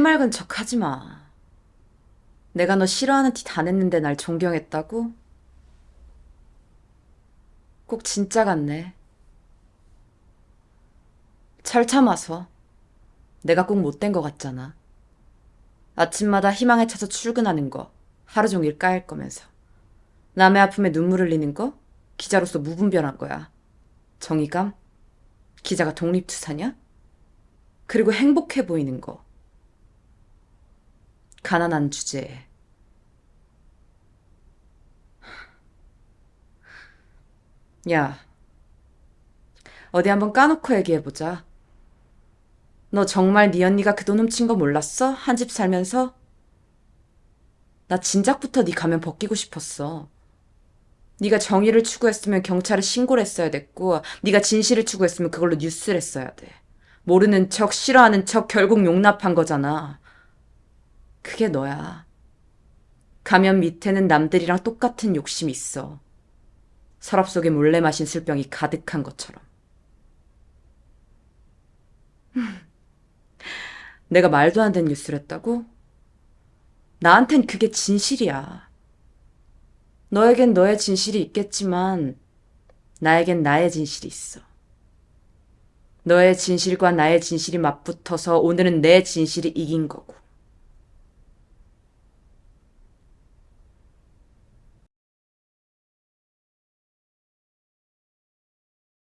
해맑은 척 하지 마. 내가 너 싫어하는 티 다 냈는데 날 존경했다고? 꼭 진짜 같네. 잘 참아서. 내가 꼭 못된 것 같잖아. 아침마다 희망에 차서 출근하는 거, 하루 종일 까일 거면서. 남의 아픔에 눈물 흘리는 거, 기자로서 무분별한 거야. 정의감? 기자가 독립투사냐? 그리고 행복해 보이는 거. 가난한 주제에. 야, 어디 한번 까놓고 얘기해보자. 너 정말 네 언니가 그 돈 훔친 거 몰랐어? 한 집 살면서? 나 진작부터 네 가면 벗기고 싶었어. 네가 정의를 추구했으면 경찰에 신고를 했어야 됐고 네가 진실을 추구했으면 그걸로 뉴스를 했어야 돼. 모르는 척 싫어하는 척 결국 용납한 거잖아. 그게 너야. 가면 밑에는 남들이랑 똑같은 욕심이 있어. 서랍 속에 몰래 마신 술병이 가득한 것처럼. 내가 말도 안 되는 뉴스를 했다고? 나한텐 그게 진실이야. 너에겐 너의 진실이 있겠지만, 나에겐 나의 진실이 있어. 너의 진실과 나의 진실이 맞붙어서 오늘은 내 진실이 이긴 거고.